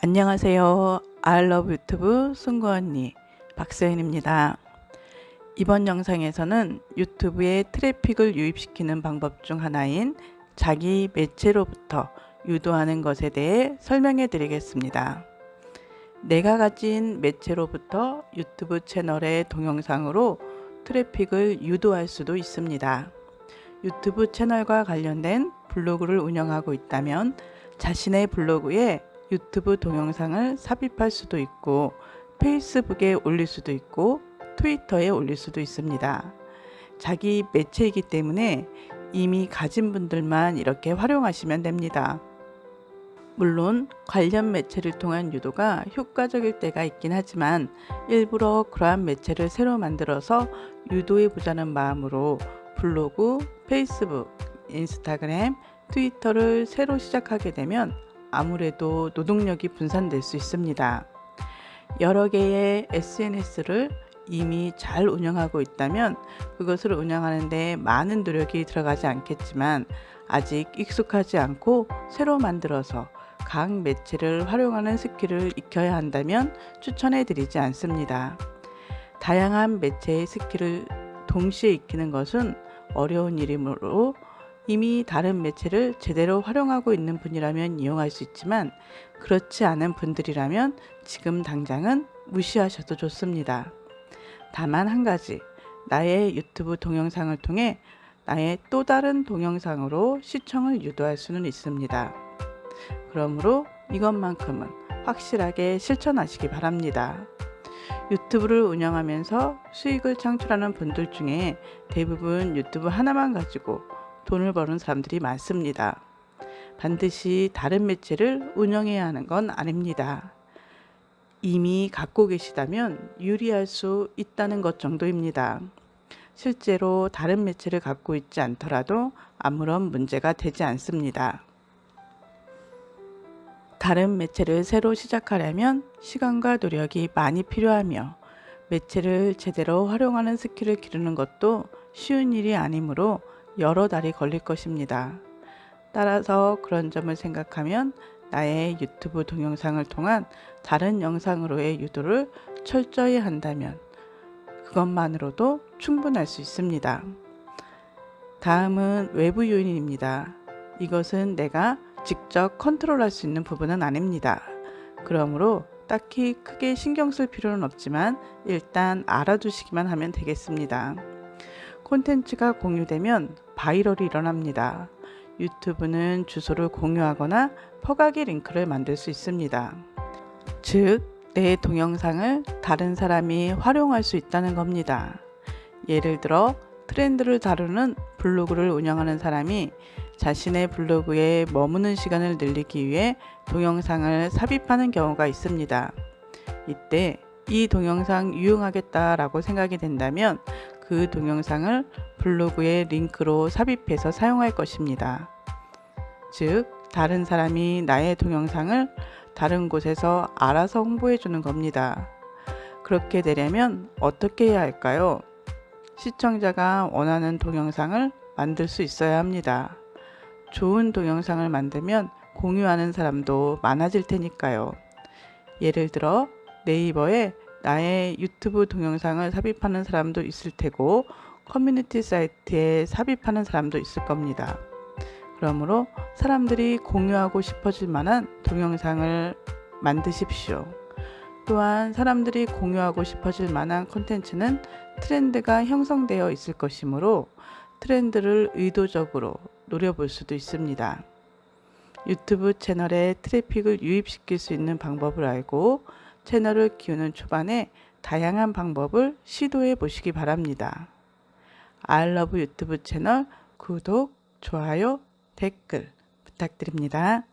안녕하세요. 아이러브 유튜브 승구 언니 박서연입니다. 이번 영상에서는 유튜브에 트래픽을 유입시키는 방법 중 하나인 자기 매체로부터 유도하는 것에 대해 설명해 드리겠습니다. 내가 가진 매체로부터 유튜브 채널의 동영상으로 트래픽을 유도할 수도 있습니다. 유튜브 채널과 관련된 블로그를 운영하고 있다면 자신의 블로그에 유튜브 동영상을 삽입할 수도 있고 페이스북에 올릴 수도 있고 트위터에 올릴 수도 있습니다. 자기 매체이기 때문에 이미 가진 분들만 이렇게 활용하시면 됩니다. 물론 관련 매체를 통한 유도가 효과적일 때가 있긴 하지만 일부러 그러한 매체를 새로 만들어서 유도해 보자는 마음으로 블로그, 페이스북, 인스타그램, 트위터를 새로 시작하게 되면 아무래도 노동력이 분산될 수 있습니다. 여러 개의 SNS를 이미 잘 운영하고 있다면 그것을 운영하는데 많은 노력이 들어가지 않겠지만 아직 익숙하지 않고 새로 만들어서 각 매체를 활용하는 스킬을 익혀야 한다면 추천해 드리지 않습니다. 다양한 매체의 스킬을 동시에 익히는 것은 어려운 일이므로 이미 다른 매체를 제대로 활용하고 있는 분이라면 이용할 수 있지만 그렇지 않은 분들이라면 지금 당장은 무시하셔도 좋습니다. 다만 한 가지 나의 유튜브 동영상을 통해 나의 또 다른 동영상으로 시청을 유도할 수는 있습니다. 그러므로 이것만큼은 확실하게 실천하시기 바랍니다. 유튜브를 운영하면서 수익을 창출하는 분들 중에 대부분 유튜브 하나만 가지고 돈을 버는 사람들이 많습니다. 반드시 다른 매체를 운영해야 하는 건 아닙니다. 이미 갖고 계시다면 유리할 수 있다는 것 정도입니다. 실제로 다른 매체를 갖고 있지 않더라도 아무런 문제가 되지 않습니다. 다른 매체를 새로 시작하려면 시간과 노력이 많이 필요하며 매체를 제대로 활용하는 스킬을 기르는 것도 쉬운 일이 아니므로 여러 달이 걸릴 것입니다. 따라서 그런 점을 생각하면 나의 유튜브 동영상을 통한 다른 영상으로의 유도를 철저히 한다면 그것만으로도 충분할 수 있습니다. 다음은 외부 요인입니다. 이것은 내가 직접 컨트롤할 수 있는 부분은 아닙니다. 그러므로 딱히 크게 신경 쓸 필요는 없지만 일단 알아두시기만 하면 되겠습니다. 콘텐츠가 공유되면 viral이 일어납니다. 유튜브는 주소를 공유하거나 퍼가기 링크를 만들 수 있습니다. 즉, 내 동영상을 다른 사람이 활용할 수 있다는 겁니다. 예를 들어 트렌드를 다루는 블로그를 운영하는 사람이 자신의 블로그에 머무는 시간을 늘리기 위해 동영상을 삽입하는 경우가 있습니다. 이때 이 동영상 유용하겠다라고 생각이 된다면 그 동영상을 블로그에 링크로 삽입해서 사용할 것입니다. 즉, 다른 사람이 나의 동영상을 다른 곳에서 알아서 홍보해 주는 겁니다. 그렇게 되려면 어떻게 해야 할까요? 시청자가 원하는 동영상을 만들 수 있어야 합니다. 좋은 동영상을 만들면 공유하는 사람도 많아질 테니까요. 예를 들어 네이버에 나의 유튜브 동영상을 삽입하는 사람도 있을 테고 커뮤니티 사이트에 삽입하는 사람도 있을 겁니다. 그러므로 사람들이 공유하고 싶어질 만한 동영상을 만드십시오. 또한 사람들이 공유하고 싶어질 만한 컨텐츠는 트렌드가 형성되어 있을 것이므로 트렌드를 의도적으로 노려볼 수도 있습니다. 유튜브 채널에 트래픽을 유입시킬 수 있는 방법을 알고 채널을 키우는 초반에 다양한 방법을 시도해 보시기 바랍니다. I love 유튜브 채널 구독, 좋아요, 댓글 부탁드립니다.